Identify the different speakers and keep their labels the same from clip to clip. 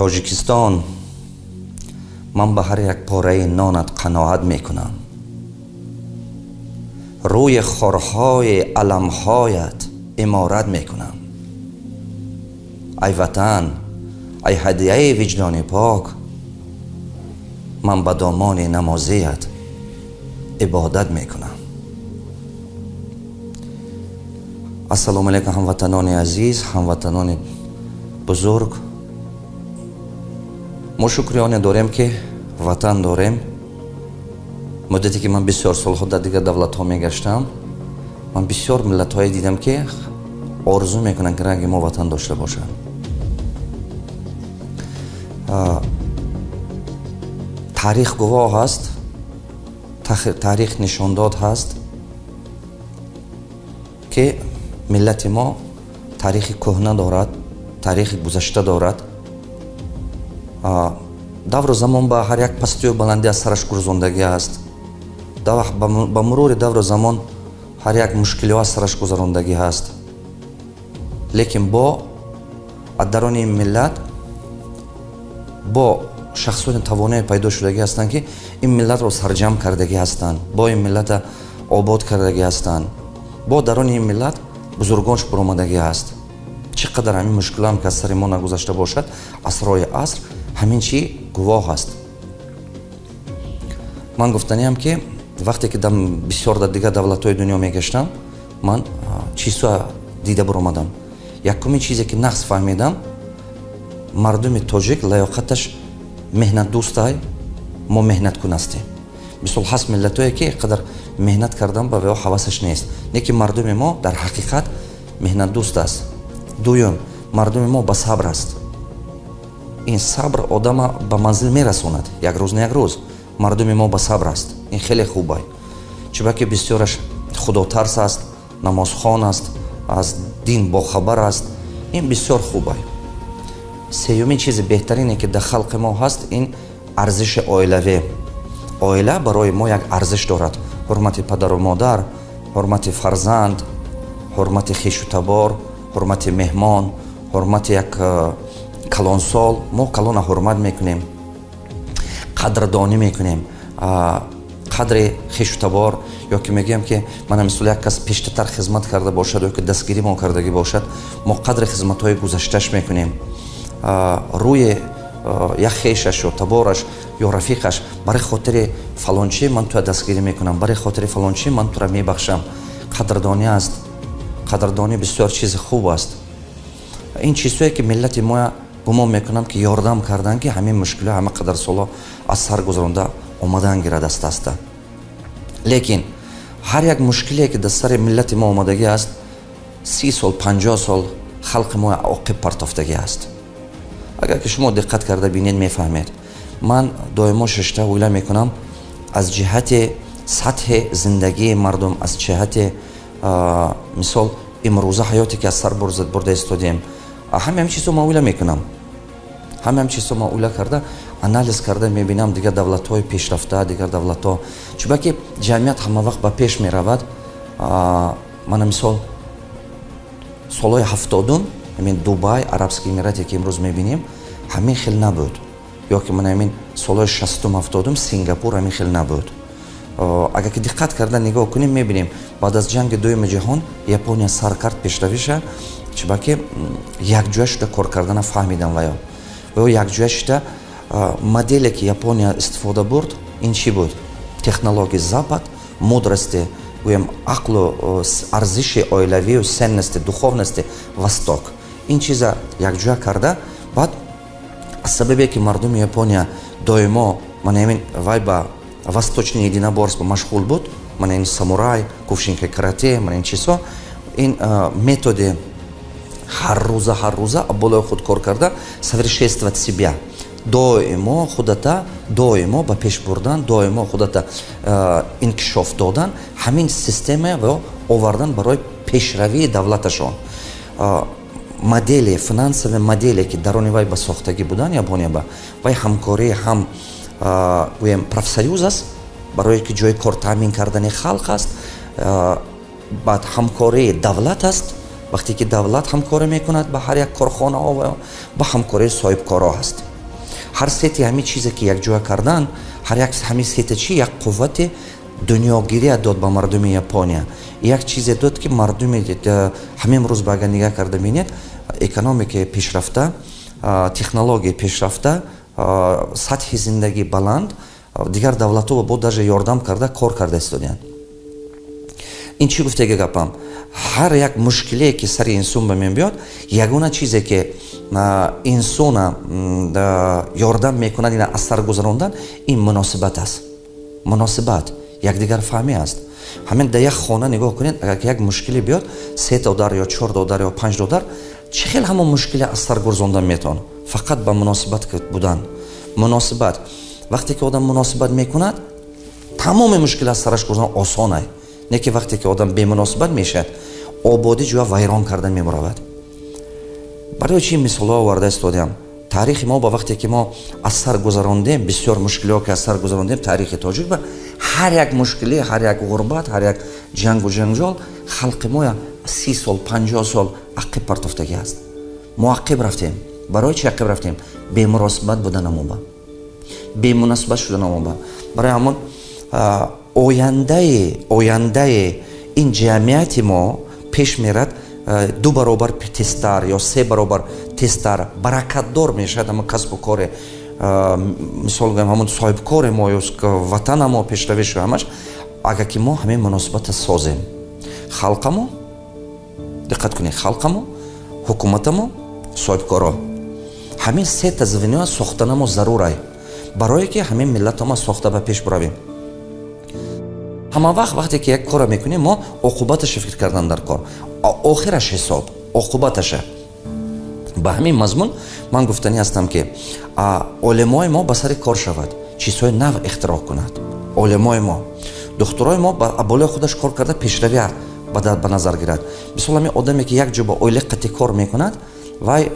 Speaker 1: тоҷикистон. Ман ба ҳар як пораи нонат қаноат мекунам. Рӯи хорҳои аламҳоят иморат мекунам. Ай ватан ай ҳадияи виҷдони пок ман ба домони намозият ибодат мекунам. Ассалому алайкум ҳамватанони азиз ҳамватанони бузург мо шукриёне дорем ки ватан дорем. Муддате ки ман бисёр солҳо дар дигар давлатҳо мегаштам ман бисёр миллатҳое дидам ки орзу мекунанд ки ранги мо ватан дошта бошад таърих гувоҳ ҳаст таърих нишондод ҳаст ки миллати мо таърихи кӯҳна дорад таърихи гузашта дорад давру замон ба ҳар як пастию баландӣ аз сараш гурзондагӣ аст. Ба мурури давру замон ҳар як мушкилиҳо аз сараш гузарондагӣ ҳаст лекин бо аз дарони ин миллат бо шахсони тавоное пайдо шудагӣ ҳастанд ки ин миллатро сарҷамъ кардагӣ ҳастанд бо ин миллата обод кардагӣ ҳастанд. Бо дарони ин миллат бузургонш баромадагӣ ҳаст чӣ қадар ҳамин мушкилоам ки аз сари мо нагузашта бошад асрои аср ҳамин чӣ? Гувоҳ аст. Ман гуфтаниам ки вақте ки бисёр дар дигар давлатҳои дунё мегаштам ман чизҳо дида баромадам якумин чизе ки нақс фаҳмидам мардуми тоҷик лаёқаташ меҳнатдӯстай мо меҳнаткун ҳастем. Мисол ҳаст миллатое ки қадар меҳнат кардан ба вео ҳавасаш нест. Не ки мардуми мо дар ҳақиқат меҳнатдӯст аст. Дуюм мардуми мо ба сабр аст ин сабр одама ба манзил мерасонад як рӯз на як рӯз. Мардуми мо ба сабр аст. Ин хеле хуб ай чуба ки бисёраш худотарс аст намозхон аст аз дин бохабар аст. Ин бисёр хуб ай сеюмин чизи беҳтарине ки дар халқи мо ҳаст ин арзиши оилавӣ. Оила барои мо як арзиш дорад. Ҳурмати падару модар ҳурмати фарзанд ҳурмати хишутабор ҳурмати меҳмон ҳурмати як э, калонсол мо калона ҳурмат мекунем қадрдонӣ мекунем. Қадри хишутабор ё ки мегӯям ки мана мисол як кас пештатар хизмат карда бошад ё ки дастгирӣ мо кардагӣ бошад мо қадри хизматҳои гузаштааш мекунем. Рӯи як хешаш ё табораш ё рафиқаш барои хотири фалончӣ ман туя дастгирӣ мекунам? Барои хотири фалончӣ ман тура мебахшам? Қадрдонӣ аст. Қадрдонӣ бисёр чизи хуб аст. Ин чизҳое ки миллати моя гумон мекунанд ки ёрдам карданд ки ҳамин мушкилиҳо ҳама қадар солҳо аз сар гузаронда омадан гирад аст аста лекин ҳар як мушкилие ки дар сари миллати мо омадагӣ аст си сол панҷоҳ сол халқи мо оқиб партофтагӣ аст. Агар ки шумо диққат карда бинед мефаҳмед. Ман доимо шашта оила мекунам. Аз ҷиҳати сатҳи зиндагии мардум аз ҷиҳати мисол имрӯза ҳаёте ки аз сар бурда истодем ҳаме ҳамин чизҳо ман оила мекунам. Ҳаме ҳамин чизҳо ман оила карда анализ карда мебинам дигар давлатҳои пешрафта дигар давлатҳо. Чуба ки ҷамъият ҳама вақт ба пеш меравад мана мисол солҳои ҳафтодум ҳамин дубай арабский эмирате ки имрӯз мебинем ҳамин хел набуд. Ё ки мана ҳамин солҳои шастум ҳафтодум сингапур ҳамин хел набуд. Агар ки диққат карда нигоҳ кунем мебинем. Баъд аз ҷанги дуюми ҷаҳон япония сар кард пешравиша чуба ки якҷоя шуда кор кардана фаҳмидан ваё ва якҷоя шуда моделе ки япония истифода бурд ин чӣ буд? Технологии запад мудрости гӯям ақлу арзиши оилавию сенности духовности восток. Ин чиза якҷоя карда. Баъд аз сабабе ки мардуми япония доимо манамин вай ба восточни единоборство машғул буд мана ин самурай кувшинка карате мана ин чизҳо ин методи ҳаррӯза ҳаррӯза болои худ кор карда совершенствовать себя доимо худата доимо ба пеш бурдан доимо худата инкишоф додан. Ҳамин системаро овардан барои пешравии давлаташон. Модели финансови моделе ки дарони вай ба сохтагӣ буданд япония ба вай ҳамкорӣ ҳам гӯем профсоюз аст барое ки ҷои кор таъмин кардани халқ аст. Баъд ҳамкории давлат аст вақте ки давлат ҳамкорӣ мекунад ба ҳар як корхонаҳо ба ҳамкории соҳибкоро аст. Ҳар сети ҳамин чизе ки якҷоя кардан ҳар як ҳамин сете чи як қуввати дунёгирия дод ба мардуми япония. Як чизе дод ки мардуми ҳамин рӯз ба агар нигоҳ карда бинед экономикаи пешрафта технологияи пешрафта сатҳи зиндагӣ баланд дигар давлатҳо бо даже ёрдам карда кор карда истодиянд ин чӣ гуфтаги гапам ҳар як мушкилие ки сари инсон ба мен биёд ягона чизе ки инсона ёрдам мекунад ина аз сар гузарондан ин муносибат аст. Муносибат якдигар фаҳмӣ аст. Ҳамин да як хона нигоҳ кунед агар як мушкиле биёд се додар ё чор додар ё панҷ додар чӣ хел ҳамон мушкиле аз сар гузарондан метавон? Фақат ба муносибат будан. Муносибат. Вақте ки одам муносибат мекунад тамоми мушкиле аз сараш гузарондан осон ай не ки вақте ки одам бемуносибат мешавад ободӣ ҷоя вайрон карда мебаравад барои чӣ мисолҳо оварда истодиам? Таърихи мо ба вақте ки мо аз сар гузарондем бисёр мушкилиҳо ки аз сар гузарондем таърихи тоҷик ба ҳар як мушкилӣ ҳар як ғурбат ҳар як ҷангу ҷанҷол халқи мо си сол панҷоҳ сол ақиб партофтагӣ аст. Мо ақиб рафтем. Барои чӣ ақиб рафтем? Бемуносибат буданамоба бемуносибат шуданамоба барои ҳамон ояндаи ояндаи ин ҷамъияти мо пеш мерад ду баробар тезтар ё се баробар тезтар баракатдор мешавад. Ҳамон касбу коре мисол гӯем ҳамон соҳибкори мо ё ватана мо пешравишу ҳамаш агар ки мо ҳамин муносибата созем. Халқа мо диққат кунед халқа мо ҳукумата мо соҳибкоро ҳамин сета звено сохтана мо зарурай барое ки ҳамин миллато мо сохта ба пеш биравем ҳама вақт вақте ки як кора мекунем мо оқубаташа фикр кардан дар кор. Охираш ҳисоб оқубаташа. Ба ҳамин мазмун ман гуфтанӣ ҳастам ки олимои мо ба сари кор шавад чизҳои нав ихтироъ кунад. Олимои мо. Духтурои мо ба болои худаш кор карда пешравӣ ба назар гирад. Мисол ҳамин одаме ки як ҷо ба оилаи қатӣ кор мекунад вай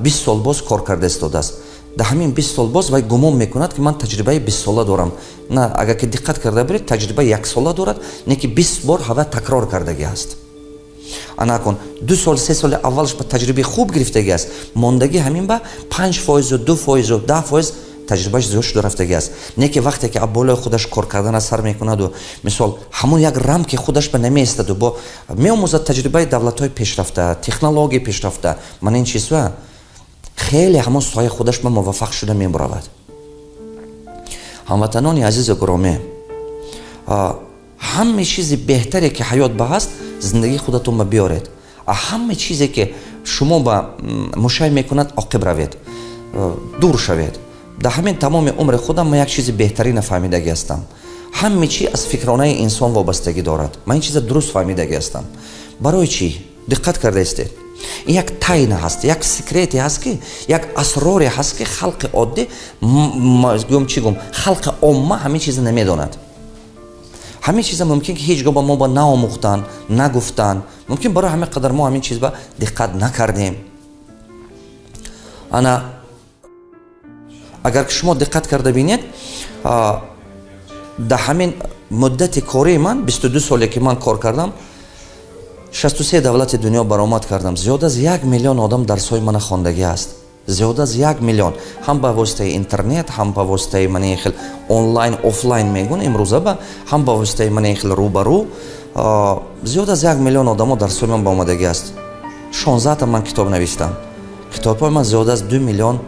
Speaker 1: бист сол боз кор карда истодааст дар ҳамин бист сол боз вай гумон мекунад ки ман таҷрибаи бистсола дорам. На агар ки диққат карда биред таҷрибаи яксола дорад не ки бист бор ҳава такрор кардагӣ аст. Анакун ду сол се соли аввалаш ба таҷрибаи хуб гирифтагӣ аст. Мондагӣ ҳамин ба панҷ фоизу ду фоизу даҳ фоиз таҷрибааш зиёд шуда рафтагӣ аст. Не ки вақте ки аболои худаш кор кардана сар мекунаду. Мисол ҳамон як рамки худаш ба намеистаду бо меомӯзад таҷрибаи давлатҳои пешрафта технологияи пешрафта. Ман ин чизва хеле ҳамон соҳаи худаш ба муваффақ шуда мебаравад ҳамватанони азизу гуромӣ ҳама чизи беҳтаре ки ҳаёт ба ҳаст зиндагии худатон ба биёред. Ҳама чизе ки шумо ба мушай мекунад оқиб равед дур шавед. Дар ҳамин тамоми умри худам ман як чизи беҳтарина фаҳмидагӣ ҳастам. Ҳама чӣ аз фикронаи инсон вобастагӣ дорад. Ман ин чиза дуруст фаҳмидагӣ ҳастам. Барои чӣ? Диққат кардаистед ин як тайна ҳаст як секрете ҳаст ки як асроре ҳаст ки халқи оддӣ гӯм чӣ гум халқи омма ҳамин чиза намедонад. Ҳамин чиза мумкин ки ҳеҷ гоҳ ба мо ба наомӯхтанд нагуфтанд мумкин барои ҳамин қадар мо ҳамин чиз ба диққат накардем. Ана агар шумо диққат карда бинед дар ҳамин муддати кории ман бисту ду соле ки ман кор кардам шасту се давлати дунё баромад кардам. Зиёд аз як миллион одам дарсҳои мана хондагӣ аст. Зиёд аз як миллион. Ҳам ба воситаи интернет ҳам ба воситаи мани хел онлайн офлайн мегӯн имрӯза ба ҳам ба воситаи мани хел рӯбарӯ. Зиёд аз як миллион одамо дарсҳои ман ба омадагӣ аст. Шонздаҳта ман китоб навистам китобҳои ман зиёд аз ду миллион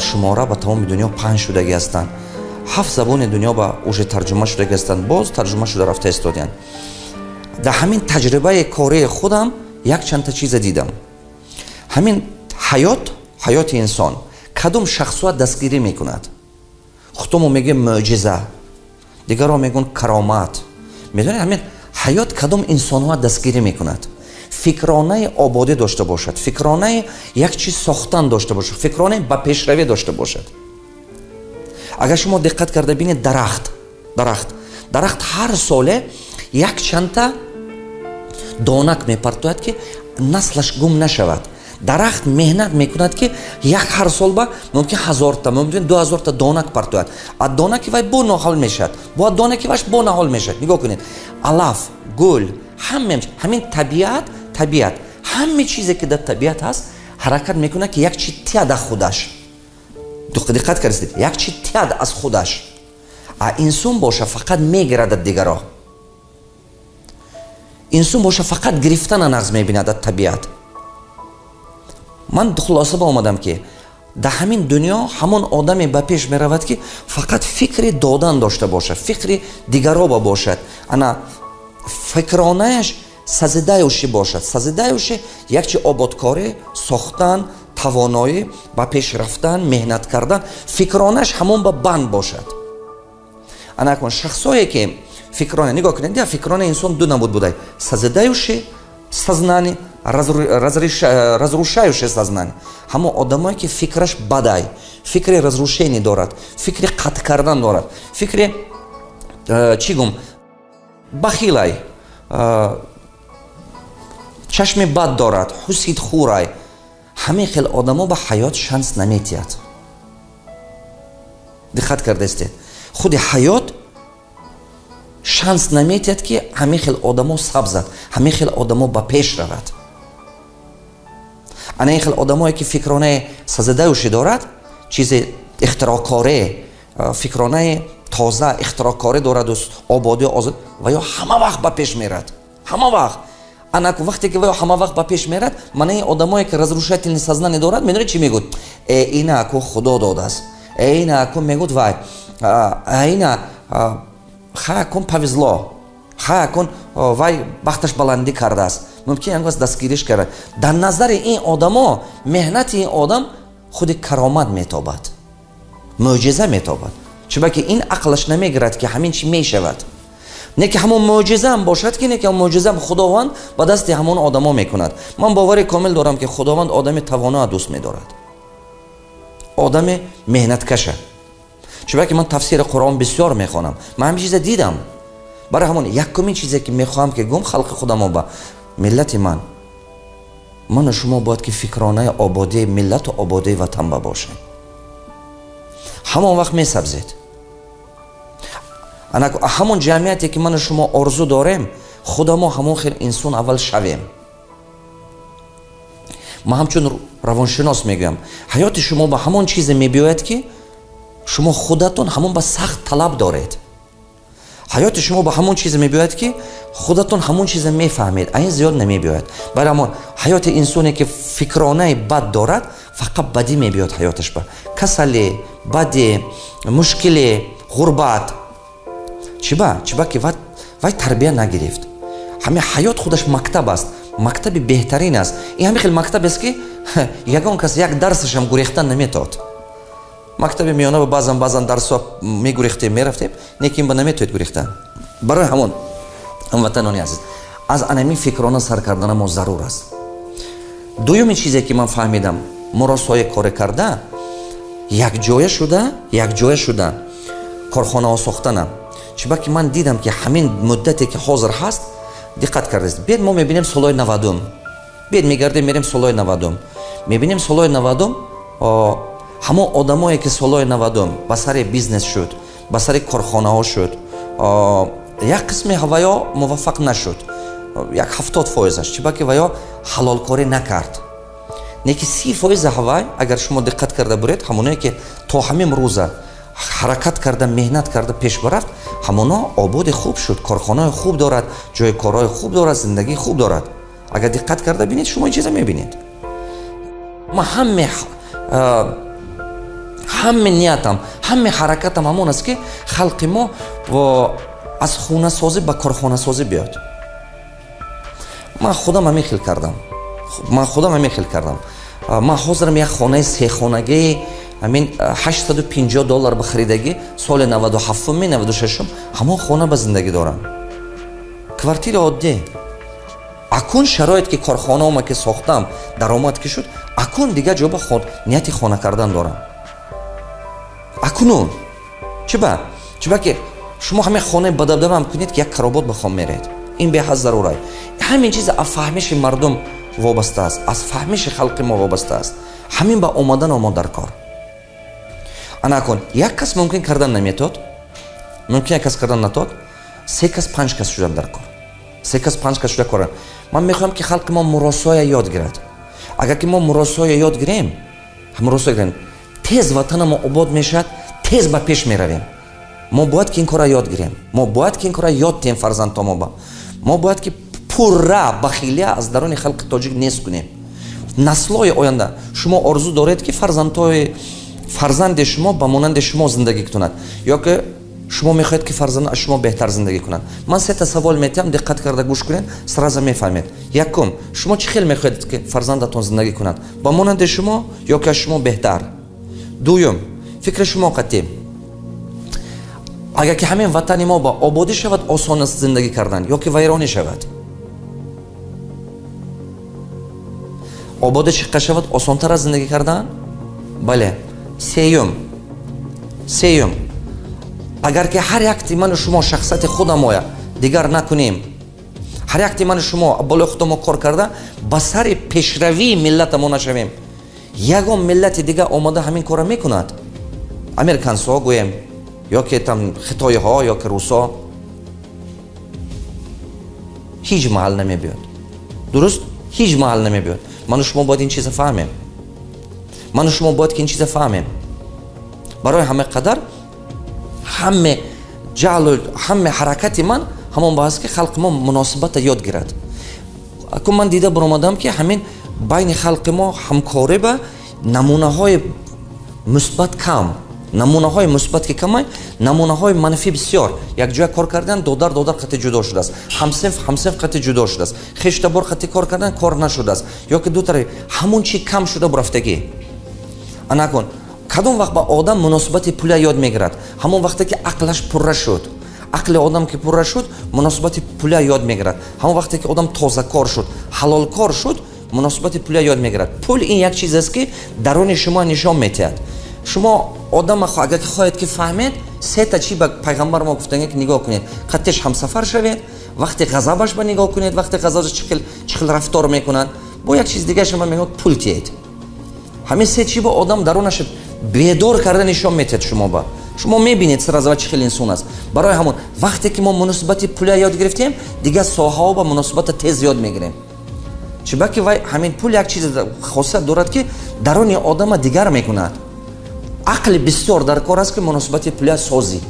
Speaker 1: шумора ба тамоми дунё паҳн шудагӣ ҳастанд. Ҳафт забони дунё ба уже тарҷума шудагӣ ҳастанд. Боз тарҷума шуда рафта истодиянд дар ҳамин таҷрибаи кории худам якчандта чиза дидам ҳамин ҳаёт ҳаёти инсон кадом шахсуат дастгирӣ мекунад худомо мегӯем мӯъҷиза дигарҳо мегӯянд каромат медонед ҳамин ҳаёт кадом инсонҳоа дастгирӣ мекунад фикронаи ободӣ дошта бошад фикронаи як чиз сохтан дошта бошад фикронаи ба пешравӣ дошта бошад агар шумо диққат карда бинед дарахт дарахт дарахт ҳар соле якчандта донак мепартояд ки наслаш гум нашавад. Дарахт меҳнат мекунад ки як ҳар сол ба мумкин ҳазорта мумкин ду ҳазорта донак партояд. А донаки вай бо ноҳол мешавад бо донаки ваш бо наҳол мешавад. Нигоҳ кунед. Алаф гул ҳамин табиат табиат. Ҳаме чизе ки дар табиат ҳаст ҳаракат мекунад ки як чи тия дар худаш диққат кардед як чи тяд аз худаш. А инсон боша фақат мегирад аз дигаро инсон боша фақат гирифтана нағз мебинад аз табиат. Ман хулоса ба омадам ки дар ҳамин дунё ҳамон одаме ба пеш меравад ки фақат фикри додан дошта бошад фикри дигароба бошад. Ана фикронааш сазидаюши бошад. Сазидаюши якчи ободкорӣ сохтан тавоноӣ ба пеш рафтан меҳнат кардан фикронааш ҳамон ба банд бошад. Анакун шахсое ки фикрона нигоҳ кунед я фикрона инсон ду набуд будай. Сазидаюши сознание разрушающее сознание ҳамон одамое ки фикраш бадай фикри разрушение дорад фикри қатъ кардан дорад фикри э, чӣ гум? Бахилай э, чашми бад дорад ҳусид хурай. Ҳамин хел одамо ба ҳаёт шанс наметиҳад. Диққат кардаистед худи ҳаёт шанс наметиҳад ки ҳамин хел одамо сабзад ҳамин хел одамо ба пеш равад. Ана ин хел одамое ки фикронаи сазадаюши дорад чизе ихтирокоре фикронаи тоза ихтирокоре дораду ободию озод ва ё ҳама вақт ба пеш мерад. Ҳама вақт. Анаку вақте ки ҳама вақт ба пеш мерад манаи одамое ки разрушательни сознание дорад медонед чӣ мегӯд? Э ина аку худо додааст. Э ина аку мегӯд вай. Ина ха кун повезло. Ха кун вай бахташ баландӣ кардааст. Мумкин ягоас дастгириш карда. Дар назари ин одамо меҳнати ин одам худи каромат метобад. Мӯъҷиза метобад. Чунки ин ақлаш намегирад ки ҳамин чӣ мешавад. Не ки ҳамон мӯъҷизаам бошад ки не ки мӯъҷизаам худованд ба дасти ҳамон одамо мекунад. Ман бовари комил дорам ки худованд одами тавоноа дӯст медорад. Одами меҳнаткаша чунки ман тафсири қуръон бисёр мехонам. Ман ҳамин чиза дидам. Барои ҳамон якумин чизе ки мехоҳам ки гум халқи худамо ба миллати ман ману шумо бояд ки фикронаи ободии миллату ободии ватан ба бошем. Ҳамон вақт месабзед. Ҳамон ҷамъияте ки ману шумо орзу дорем худа мо ҳамон хел инсон аввал шавем. Ман ҳамчун равоншинос мегӯям. Ҳаёти шумо ба ҳамон чизе мебиёяд ки шумо худатон ҳамон ба сахт талаб доред. Ҳаёти шумо ба ҳамон чизе мебиёяд ки худатон ҳамон чизе мефаҳмед а ин зиёд намебиёяд барои ҳамон ҳаёти инсоне ки фикронаи бад дорад фақат бадӣ мебиёд ҳаёташ ба. Касале баде мушкиле ғурбат. Чиба чиба ки вай тарбия нагирифт? Ҳамин ҳаёт худаш мактаб аст мактаби беҳтарин аст. Ин ҳамин хел мактабест ки ягон кас як дарсашам гурехтан наметод мактаби миёнаба баъзан баъзан дарсҳо мегурехтем мерафтем неки ин ба наметоед гурехтан барои ҳамон ҳамватанони азиз аз анамин фикрона сар кардана мо зарур аст дуюмин чизе ки ман фаҳмидам моро соя коре карда якҷоя шуда якҷоя шуда корхонаҳо сохтанам чиба ки ман дидам ки ҳамин муддате ки ҳозир ҳаст диққат кардаст бед мо мебинем солҳои навадум бед мегардем мерем солҳои навадум мебинем солҳои навадум ҳамон одамое ки солҳои навадум ба сари бизнес шуд ба сари корхонаҳо шуд як қисми ваё муваффақ нашуд. Як ҳафтод фоизаш чиба ки ваё ҳалолкорӣ накард. Неки си фоиза ҳавай агар шумо диққат карда буред ҳамоное ки то ҳамин рӯза ҳаракат карда меҳнат карда пеш барафт ҳамоно ободи хуб шуд корхонаи хуб дорад ҷои корҳои хуб дорад зиндагии хуб дорад. Агар диққат карда бинед шумо ин чиза мебинед. Ма ҳаме ҳаме ниятам ҳаме ҳаракатам ҳамон аст ки халқи мо аз хунасозӣ ба корхонасозӣ биёд. Ман худам ҳамин хел кардам. Ман худам ҳамин хел кардам. Ман ҳозирам як хонаи сехонагии ҳамин 850 доллар ба харидагӣ соли 97 96 ҳамон хона ба зиндагӣ дорам. Квартири оддӣ. Акун шароит ки корхонаома ки сохтам даромад ки шуд акун дигар ҷо ба нияти хона кардан дорам акунун чиба чиба ки шумо ҳамин хонаи бадабдабам кунед ки як каробот ба хон меред? Ин беҳад зарурай. Ҳамин чиз аз фаҳмиши мардум вобаста аст. Аз фаҳмиши халқи мо вобаста аст. Ҳамин ба омадано мо дар кор. Анакун як кас мумкин кардан наметод? Мумкин як кас кардан натод? Се кас панҷ кас шудан дар кор. Се кас панҷ кас шуда кора ман мехоҳам ки халқи мо муросоя ёд гирад. Агар ки мо муросоя ёд гирем муросоя гирем тез ватанамо обод мешавад тез ба пеш меравем. Мо бояд ки ин кора ёд гирем. Мо бояд ки ин кора ёд тем фарзандтомоба мо бояд ки пурра бахилия аз даруни халқи тоҷик нест кунем. Наслҳои оянда шумо орзу доред ки фарзандҳои фарзанди шумо ба монанди шумо зиндагӣ кунад. Ё ки шумо мехоҳед ки фарзанд аз шумо беҳтар зиндагӣ кунад. Ман сета савол метиҳам диққат карда гӯш кунед сраза мефаҳмед. Якум шумо чӣ хел мехоҳед ки фарзандатон зиндагӣ кунад? Ба монанди шумо ё ки аз шумо беҳтар дуюм. Фикри шумо қатӣ агар ки ҳамин ватани мо ба ободӣ шавад осон аст зиндагӣ кардан ё ки вайронӣ шавад? Обода чиққа шавад осонтар аст зиндагӣ кардан? Бале сеюм. Сеюм. Агар ки ҳар як тиману шумо шахсияти худам оя дигар накунем. Ҳар як тиману шумо болои худамо кор карда ба сари пешравии миллата мо нашавем ягон миллати дигар омода ҳамин кора мекунад? Американсо гӯем ё ки там хитоиҳо ё ки русо ҳеҷ маҳал намебиёд. Дуруст? Ҳеҷ маҳал намебиёд. Ману шумо бояд ин чиза фаҳмем? Ману шумо бояд ки ин чиза фаҳмем? Барои ҳама қадар ҳаме ҷаълу ҳаме ҳаракати ман ҳамон баҳаст ки халқи мо муносибата ёд гирад. Акун ман дида баромадам ки ҳамин байни халқи мо ҳамкорӣ ба намунаҳои мусбат кам. Намунаҳои мусбат ки камай намунаҳои манфӣ бисёр. Якҷоя кор кардан додар додар қати ҷудо шудааст. ҳамсинф ҳамсинф қати ҷудо шудааст. хештабор қати кор кардан кор нашудааст. Ё ки дутаре ҳамон чи кам шуда бурафтагӣ анакун кадом вақт ба одам муносибати пулия ёд мегирад? Ҳамон вақте ки ақлаш пурра шуд. Ақли одам ки пурра шуд муносибати пулия ёд мегирад. Ҳамон вақте ки одам тозакор шуд ҳалолкор шуд муносибати пулия ёд мегирад. Пул ин як чизест ки даруни шумо нишон метиҳад. Шумо одам агар хоҳед ки фаҳмед сета чӣ ба пайғамбар мо гуфтанге ки нигоҳ кунед. Қаттеш ҳамсафар шавед вақте ғазабаш ба нигоҳ кунед вақте ғазабаш чӣ хел рафтор мекунад. Бо як чиз дигаре шумо мегӯяд пул тиед ҳамин се чӣ бо одам дарунаш бедор карда нишон метиҳад шумо ба. Шумо мебинед сразу чӣ хел инсон аст. Барои ҳамон вақте ки мо муносибати пулия ёд гирифтем дигар соҳао ба муносибата тез ёд мегирем чӯбаки вай ҳамин пул як чиз хосият дорад ки даруни одама дигар мекунад. Ақли бисёр даркор аст ки муносибати пулия созӣ.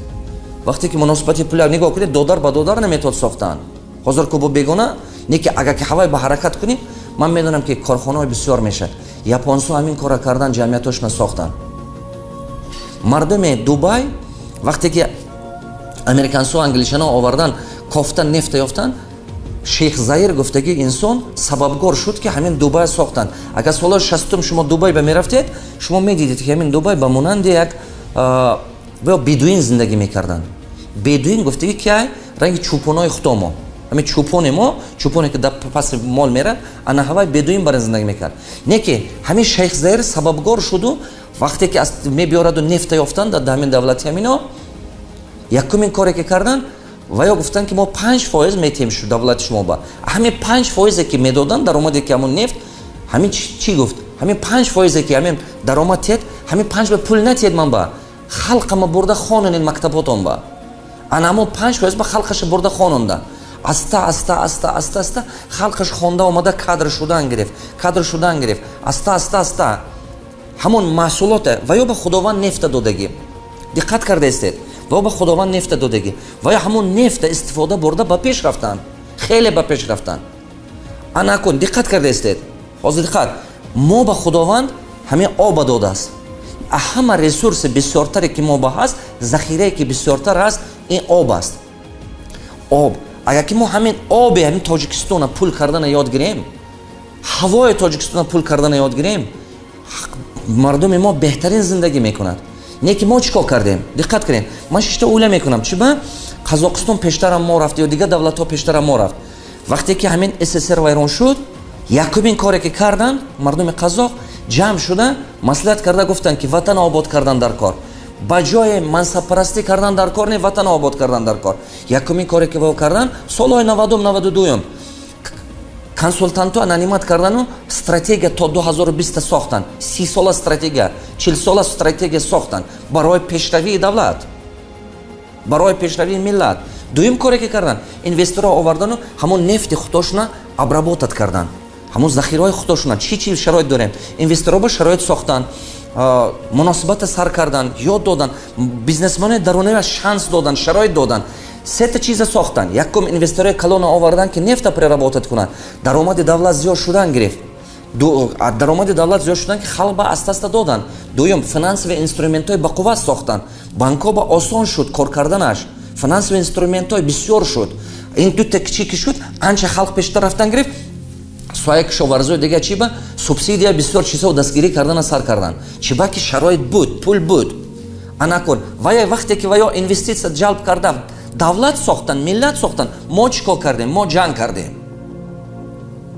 Speaker 1: Вақте ки муносибати пулия нигоҳ кунед додар ба додар наметавад сохтан ҳозир ку бо бегона не ки агар ки ҳавай ба ҳаракат кунем ман медонам ки корхонаҳои бисёр мешавад японсо ҳамин кора кардан ҷамъиятошона сохтанд мардуми дубай вақте ки американсо англишано овардан кофта нефта ёфтанд шейх заир гуфтаги инсон сабабгор шуд ки ҳамин дубай сохтанд. Агар солҳои шастум шумо дубай ба мерафтед шумо медидед ки ҳамин дубай ба монанди як ё бедуин зиндагӣ мекарданд. Бедуин гуфтаги ки ай ранги чӯпонои худомо ҳамин чӯпони мо чӯпоне ки дар паси мол мерад ана ҳавай бедуин барин зиндагӣ мекард. Не ки ҳамин шейх заир сабабгор шуду вақте ки мебиёраду нефта ёфтанд дар ҳамин давлати ҳамино якумин коре ки карданд ва ё гуфтанд ки мо панҷ фоиз метиҳем давлати шумо ба. ҳамин панҷ фоизе ки медоданд даромаде ки ҳамон нефт ҳамин чӣ гуфт? ҳамин панҷ фоизе ки ҳамин даромад тиҳад ҳамин панҷ ба пул натиҳед ман ба. халқама бурда хононед мактаботон ба. ана ҳамон панҷ фоиз ба халқаша бурда хононда. аста аста аста аста аста халқаш хонда омада кадр шудан гирифт кадр шудан гирифт аста аста аста. ҳамон маҳсулоте ва ё ба худованд нефта додагӣ диққат кардаистед ва ба худованд нефта додагӣ. Ва ё ҳамон нефта истифода бурда ба пеш рафтанд хеле ба пеш рафтанд анакун диққат кардаистед ҳозир диққат мо ба худованд ҳамин оба додааст ҳама ресурси бисёртаре ки мо ба ҳаст захирае ки бисёртар ҳаст ин об аст. Об агар ки мо ҳамин оби ҳамин тоҷикистона пул кардана ёд гирем ҳавои тоҷикистона пул кардана ёд гирем мардуми мо беҳтарин зиндагӣ мекунад не ки мо чӣ кор кардем? Диққат кунем. Ман шишта уйла мекунам. Чӣ ба? Қазоқистон пештарам мо рафт ё дигар давлатҳо пештарам мо рафт. Вақте ки ҳамин ссср вайрон шуд якумин коре ки карданд мардуми қазоқ ҷамъ шуда маслиҳат карда гуфтанд ки ватан обод кардан дар кор ба ҷои мансабпарастӣ кардан дар кор не ватан обод кардан дар кор якумин коре ки во карданд солҳои навадум навадудуюм консултантҳо ананимат кардану стратегия то 2020 сохтанд си сола стратегия чил сола стратегия сохтанд барои пешравии давлат. Барои пешравии миллат. Дуюм коре ки карданд инвесторро овардану ҳамон нефти худошона обработат карданд ҳамон захираҳои худошона. Чӣ чӣ шароит дорем? Инвесторро ба шароит сохтанд муносибата сар кардан ёд додан. Бизнесмони дарунава шанс додан шароит додан сета чиза сохтан. Якум инвесторои калона овардан ки нефта преработат кунанд даромади давлат зиёд шудан гирифт. Даромади давлат зиёд шудан ки халқ ба аста-аста додан. Дуюм финансовия инструментҳои бақувват сохтанд банкҳо ба осон шуд кор карданаш. Финансовия инструментҳои бисёр шуд. Ин дута кичи ки шуд анча халқ пештар рафтан гирифт. Соя кишоварзои дига чи ба? Субсидия бисёр чизҳо дастгирӣ кардана сар кардан. Чи ба ки шароит буд пул буд. Анакун вая вақте ки ваё инвеститсия ҷалб карда давлат сохтан миллат сохтан. Мо чӣ кор кардем? Мо ҷанг кардем?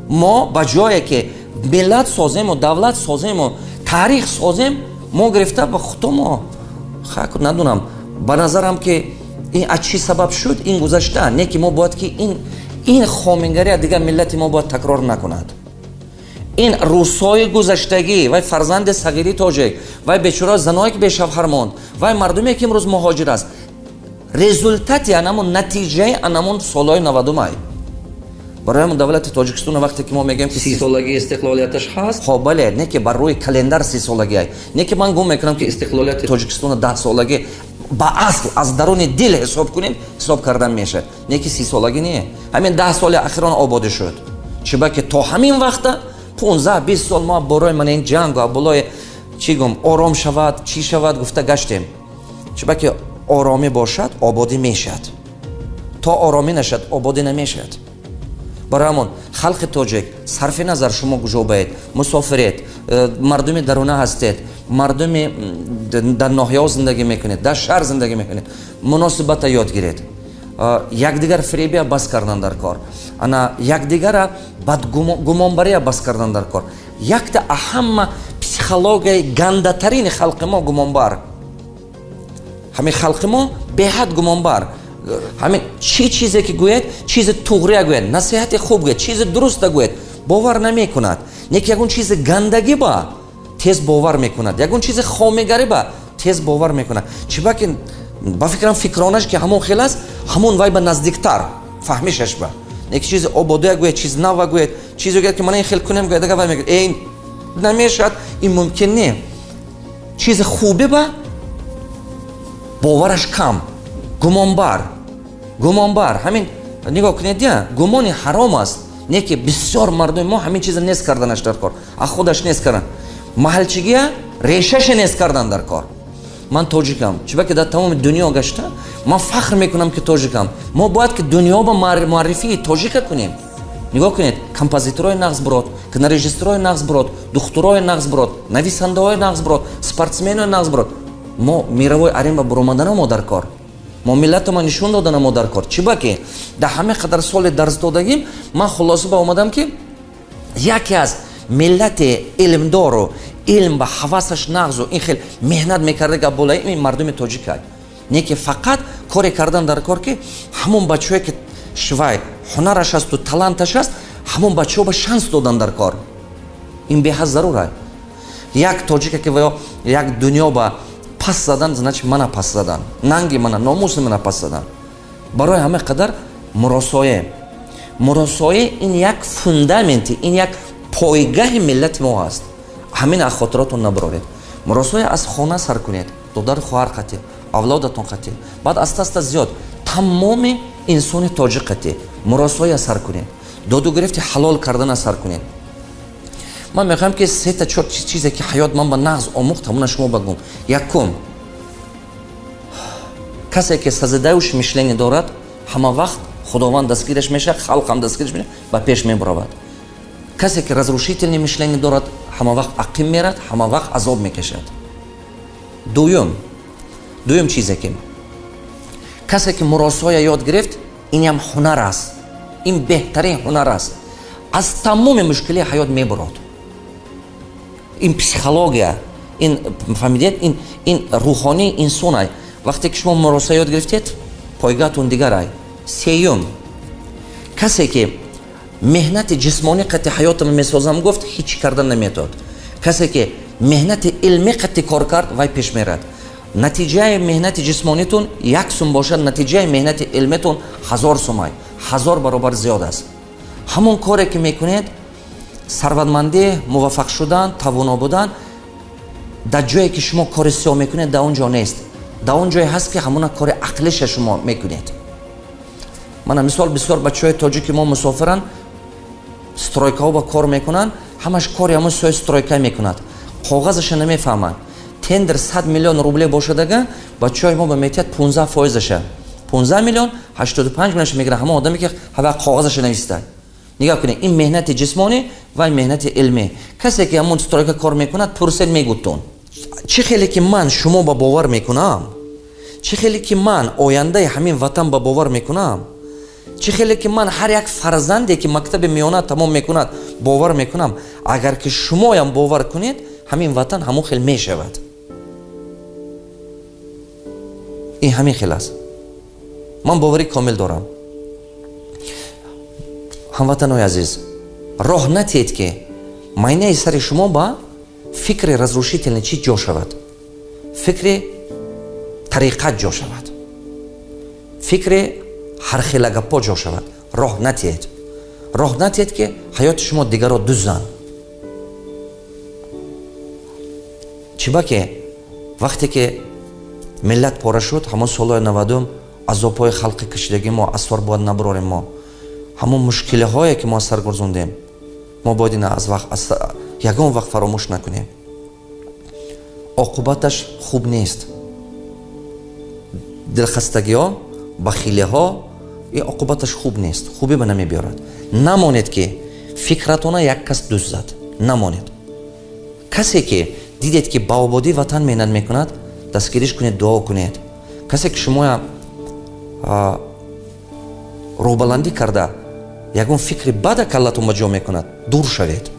Speaker 1: Мо ба ҷое ки миллат созему давлат созему таърих созем мо гирифта ба худо мо? Хак надонам. Ба назарам ки ин аз чӣ сабаб шуд? Ин гузашта. Не ки мо бояд ки ин ин хомингария дигар миллати мо бояд такрор накунад. Ин рӯсҳои гузаштагӣ вай фарзанди сағири тоҷик вай бечораи заное ки бешавҳар монд вай мардуме ки имрӯз муҳоҷир аст результати анамун натиҷаи анамун солҳои навадумай барои ҳамн давлати тоҷикистон вақте ки мо мегӯем ки сисолагии истиқлолияташ ҳаст? Хо бале не ки бар рӯи календар сисолагиай не ки ман гум мекунам ки истиқлолияти тоҷикистони даҳсолагӣ ба асл аз даруни дил ҳисоб кунем ҳисоб кардан мешавад. Не ки сисолагӣ не. Ҳамин даҳ соли ахирон ободӣ шуд. Чиба ки то ҳамин вақта пунздаҳ бист сол мо борои мана ин ҷангу аболои чӣ гум ором шавад чӣ шавад гуфта гаштем. Чиба ки оромӣ бошад ободӣ мешавад то оромӣ нашад ободӣ намешавад барои ҳамон халқи тоҷик сарфи назар шумо гужобаед мусофиред э, мардуми даруна ҳастед мардуми дар ноҳияҳо зиндагӣ мекунед дар шаҳр зиндагӣ мекунед. Муносибата ёд гиред. Э, якдигар фиребия бас кардан дар кор. Ана якдигара бадгумонбария бас кардан дар кор. Якта аҳама психологияи гандатарини халқи мо гумонбар ҳамин халқи мо беҳад гумонбар ҳамин чӣ чизе ки гӯяд чизи туғрия гӯяд насиҳати хуб гӯяд чизи дуруста гӯяд бовар намекунад неки ягон чизи гандагӣ ба тез бовар мекунад ягон чизи хомигарӣ ба тез бовар мекунад чӣ ба ки ба фикрам фикронаш ки ҳамон хел аст ҳамон вай ба наздиктар фаҳмишаш ба неки чизи ободия гӯяд чизи нава гӯяд чизе гӯяд ки мана ин хел кунем гӯяд ага вай мегӯяд ин намешавад ин мумкин не чизи хубе ба бовараш кам. Гумонбар. Гумонбар. Ҳамин нигоҳ кунед я гумони ҳаром аст. Не ки бисёр мардуми мо ҳамин чиза нест карданаш дар кор. А худаш нест кардан. Маҳалчигия решаше нест кардан дар кор. Ман тоҷикам. Чиба ки дар тамоми дунё гашта ман фахр мекунам ки тоҷикам. Мо бояд ки дунёба муаррифии тоҷика кунем. Нигоҳ кунед композиторои нағзбурод кинорежиссёрои нағзбурод духтурои нағзбурод нависандаҳои нағзбурод спортсменои нағзбурод мо мировой арема буромадана мо дар кор. Мо миллатама нишон додана мо дар кор. Чӣ ба ки дар ҳама қадар соли дарсдодагим ман хулоса ба омадам ки яке аз миллати илмдору илм ба ҳавасаш нағзу ин хел меҳнат мекардаги болаи ин мардуми тоҷикай не ки фақат коре кардан дар кор ки ҳамон бачаҳое ки швай ҳунараш асту таланташ аст ҳамон бачаҳо ба шанс додан дар кор. Ин беҳад зарурай як тоҷика ки ваё як дунё ба пас задан значит мана пас задан. Нанги мана номуси мана пас задан. Барои ҳама қадар муросоӣ муросоӣ ин як фундаменти ин як пойгаҳи миллати мо аст. Ҳамин аз хотиротон набуроред муросоӣ аз хона сар кунед. Додару хоҳар қатӣ авлодатон қатӣ баъд аста аста зиёд. Тамоми инсони тоҷиқ қатӣ муросоия сар кунед. Доду гирифти ҳалол кардана сар кунед ман мехоҳам ки сета чор чизе ки ҳаёт ман ба нағз омӯхтам уна шумо багум якум. Касе ки сазидауш мишление дорад ҳама вақт худованд дастгираш мешавад халқам дастгираш мешавад ба пеш мебуравад. Касе ки разрушительное мишление дорад ҳама вақт ақим мерад ҳама вақт азоб мекашад дуюм. Дуюм чизе ки касе ки муросоя ёд гирифт инам ҳунар аст. Ин беҳтарин ҳунар аст. Аз тамоми мушкилии ҳаёт мебурад ин психология ин фаҳмидед ин ин рӯҳонии инсонай. Вақте ки шумо муроса ёд гирифтед пойгаҳтон дигарай сеюм. Касе ки меҳнати ҷисмонӣ қатъи ҳаётам месозам гуфт ҳеҷ карда наметавад касе ки меҳнати илмӣ қатъи кор кард вай пеш мерад. Натиҷаи меҳнати ҷисмонитон як сум бошад натиҷаи меҳнати илметон ҳазор сумай ҳазор баробар зиёд аст. Ҳамон коре ки мекунед сарватмандӣ муваффақ шудан тавоно будан дар ҷое ки шумо кори сиё мекунед дар он ҷо нест. Дар он ҷое ҳаст ки ҳамона кори ақлиша шумо мекунед. Мана мисол бисёр бачаҳои тоҷики мо мусофиранд стройкаҳо ба кор мекунанд ҳамаш кори ҳамон сои стройка мекунад. Коғазаша намефаҳманд. Тендер 100 миллион рубле бошадага бачаҳои мо ба метиҳад 15 фоизаша. 15 миллион 85 миллионша мегирад. Ҳамон одаме ки ҳава коғазаша нависад нигоҳ кунед ин меҳнати ҷисмонӣ ва меҳнати илмӣ касе ки ҳамон стройка кор мекунад пурсед мегӯтон чӣ хеле ки ман шумо ба бовар мекунам? Чӣ хеле ки ман ояндаи ҳамин ватан ба бовар мекунам? Чӣ хеле ки ман ҳар як фарзанде ки мактаби меёна тамом мекунад бовар мекунам? Агар ки шумоям бовар кунед ҳамин ватан ҳамон хел мешавад. Ин ҳамин хел аст. Ман боварӣ комил дорам ҳамватанои азиз роҳ натиҳед ки майнаи сари шумо ба фикри разрушительный чӣ ҷо шавад. Фикри тариқат ҷо шавад. Фикри ҳархелагапо ҷо шавад. Роҳ натиҳед. Роҳ натиҳед ки ҳаёти шумо дигаро дуззанд чибаке вақте ки миллат пора шуд ҳамон солҳои навадум азобҳои халқи кашидаги мо асвар бояд набурорем мо ҳамон мушкилиҳое ки мо аз сар гузондем мо бояд ина аз ягон вақт фаромӯш накунем. Оқубаташ хуб нест. Дилхастагиҳо бахилиҳо ин оқубаташ хуб нест хубӣ ба намебиёрад намонед ки фикратона як кас дӯст зад. Намонед. Касе ки дидед ки ба ободии ватан меҳнат мекунад дастгириш кунед дуо кунед. Касе ки шумоя рӯҳбаландӣ карда ягон фикри бада каллатон ба ҷо мекунад дур шавед.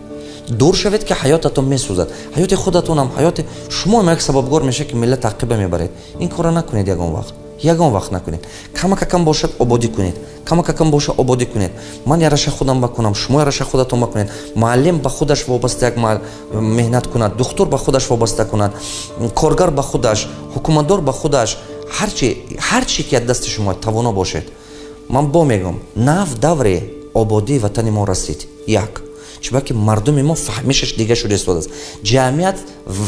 Speaker 1: Дур шавед ки ҳаётатон месӯзад. Ҳаёти худатонам ҳаёти шумоам як сабабгор меша ки миллат ақиба мебаред. Ин корро накунед ягон вақт. Ягон вақт накунед. Камакакам бошад ободӣ кунед. Камакакам боша ободӣ кунед. Ман яраша худам бакунам шумо яраша худатон бакунед. Муаллим ба худаш вобаста як меҳнат кунад. Духтур ба худаш вобаста кунад. Коргар ба худаш ҳукуматдор ба худаш. Ҳарчи ки аз дасти шумо тавоно бошед. Ман бо мегӯм нав давре ободии ватани мо расид. Як. Чунки мардуми мо фаҳмишаш дига шуда истодааст ҷамъият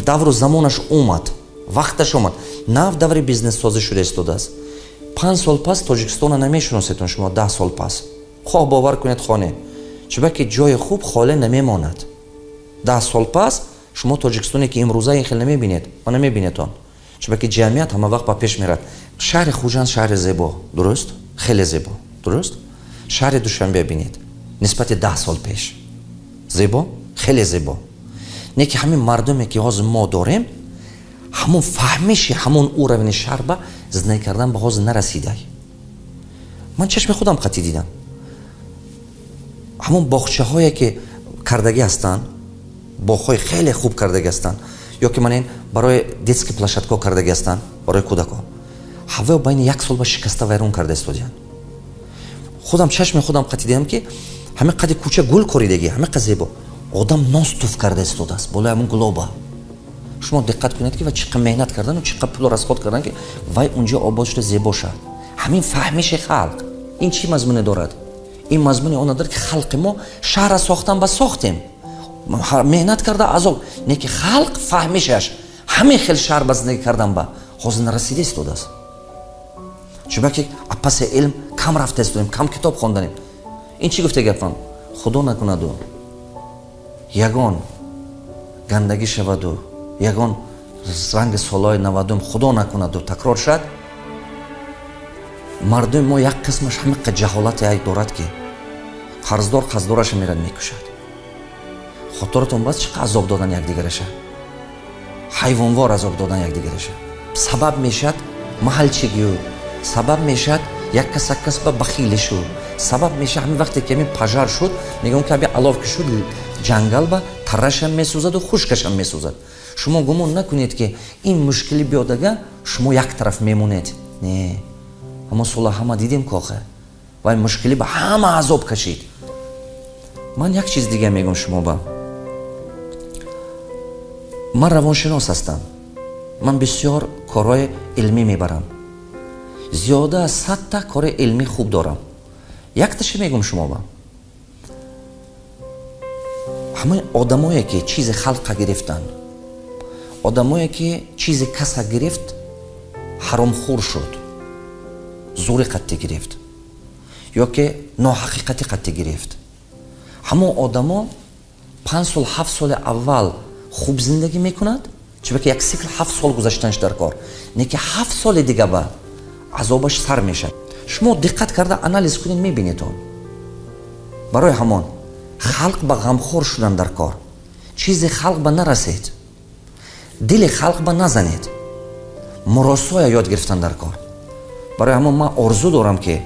Speaker 1: давру замонаш омад вақташ омад нав даври бизнессозӣ шуда истодааст панҷ сол пас тоҷикистона намешиносетон шумо даҳ сол пас. Хоҳ бовар кунед хоҳ не чунки ҷои хуб холе намемонад. Даҳ сол пас шумо тоҷикистоне ки имрӯза ин хел намебинед ва намебинедон чунки ҷамъият ҳама вақт ба пеш мерад. Шаҳри хуҷанд шаҳри зебо. Дуруст? Хеле зебо. Дуруст шаҳри душанбе бинед. Нисбати даҳ сол пеш. Зебо? Хеле зебо. Не ки ҳамин мардуме ки ҳозир мо дорем ҳамон фаҳмиши ҳамон уравни шаҳр ба зиндагӣ кардан ба ҳозир нарасидай ман чашми худам қатӣ дидам. Ҳамон боғчаҳое ки кардагӣ ҳастанд боғҳои хеле хуб кардагӣ ҳастанд ё ки манен барои детский площадкаҳо кардагӣ ҳастанд барои кӯдакҳо ҳавои байни як сол ба шикаста вайрон карда истодиянд худам чашми худам қатӣ дидам ки ҳамин қади кӯча гул коридагӣ ҳамин қад зебо одам нос туф карда истодааст болои ҳамн гулоба шумо диққат кунед ки ва чӣ қад меҳнат кардану чӣ қад пул расход кардан ки вай унҷо обод шуда зебо шад ҳамин фаҳмиши халқ. Ин чӣ мазмуне дорад? Ин мазмуни он дорад ки халқи мо шаҳра сохтан ба сохтем. Меҳнат карда азоб не ки халқ фаҳмишаш ҳамин хел шаҳр ба зиндагӣ кардан ба ҳозир нарасида истодааст чунки паси илм кам рафта истодем кам китоб хонданем. Ин чӣ гуфта гапам худо накунаду. Ягон гандагӣ шаваду. Ягон ранги солҳои навадум худо накунаду. Такрор шад? Мардуми мо як қисмаш ҳамиқа ҷаҳолате ай дорад ки қарздор қарздораша мерад мекушад. Хотиратон бас чӣ қа азоб додан якдигараша? Ҳайвонвор азоб додан якдигараша? Сабаб мешад? Маҳалчигию сабаб мешад як кас як кас ба бахилӣ шуд. Сабаб мешад ҳамин вақте ки ҳамин пажар шуд мегӯям ки аби алов ки шуд ҷангал ба таррашам месӯзаду хушкашам месӯзад. Шумо гумон накунед ки ин мушкилӣ биёдага шумо як тараф мемонед. Не ҳамон сола ҳама дидем кохе вай мушкилӣ ба ҳама азоб кашид. Ман як чиз дига мегӯм шумо ба. Ман равоншинос ҳастам. Ман бисёр корҳои илмӣ мебарам зиёда аз садта кори илмӣ хуб дорам. Якташе мегӯм шумо ба? Ҳамаи одамое ки чизи халқа гирифтанд одамое ки чизи каса гирифт ҳаромхӯр шуд. Зури қатти гирифт. Ё ки ноҳақиқатӣ қатти гирифт. Ҳамон одамо панҷ сол ҳафт соли аввал хуб зиндагӣ мекунад? Чунки як сикл ҳафт сол гузаштанаш дар кор. Не ки ҳафт соли дига ба азобаш сар мешавад. Шумо диққат карда анализ кунед мебинед барои ҳамон халқ ба ғамхор шудан дар кор. Чизи халқ ба нарасед. Дили халқ ба назанед. Муросоя ёд гирифтан дар кор. Барои ҳамон ман орзу дорам ки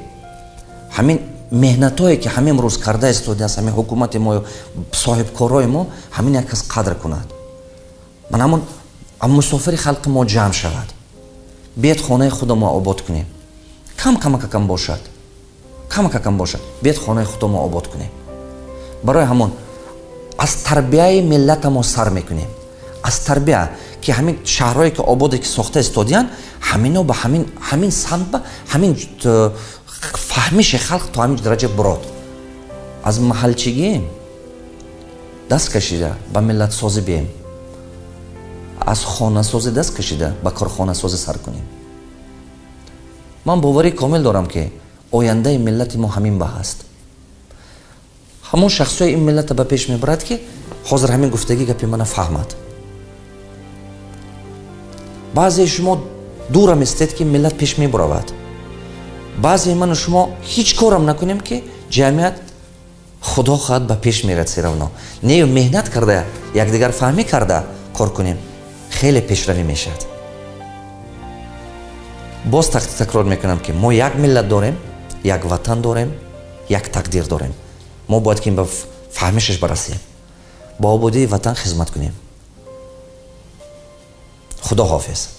Speaker 1: ҳамин меҳнатое ки ҳамин рӯз карда истодааст ҳамин ҳукумати мо соҳибкорои мо ҳамин як кас қадр кунад. Ман ҳамон мусофири халқи мо ҷамъ шавад биед хонаи худо мо обод кунем кам камакакам бошад? Камакакам бошад? Биед хонаи худо мо обод кунем барои ҳамон аз тарбияи миллата мо сар мекунем. Аз тарбия ки ҳамин шаҳрое ки ободе ки сохта истодиянд ҳамино ба ҳамин самт ба ҳамин э, фаҳмиши халқ то ҳамин дараҷа бурод. Аз маҳалчигӣ даст кашида ба миллатсозӣ бием аз хонасозӣ даст кашида ба корхонасозӣ сар кунем. Ман боварӣ комил дорам ки ояндаи миллати мо ҳамин ба ҳаст ҳамон шахсҳои ин миллата ба пеш мебарад ки ҳозир ҳамин гуфтагӣ гапи мана фаҳмад. Баъзеи шумо дурам истед ки миллат пеш мебуравад баъзеи ману шумо ҳеҷ корам накунем ки ҷамъият худо хоҳад ба пеш мерасӣ равно. Нею меҳнат карда якдигар фаҳмӣ карда кор кунем хеле пешравӣ мешавад. Боз такрор мекунам ки мо як миллат дорем як ватан дорем як тақдир дорем. Мо бояд ки ба фаҳмишаш барасем. Ба ободии ватан хизмат кунем. Худо ҳофиз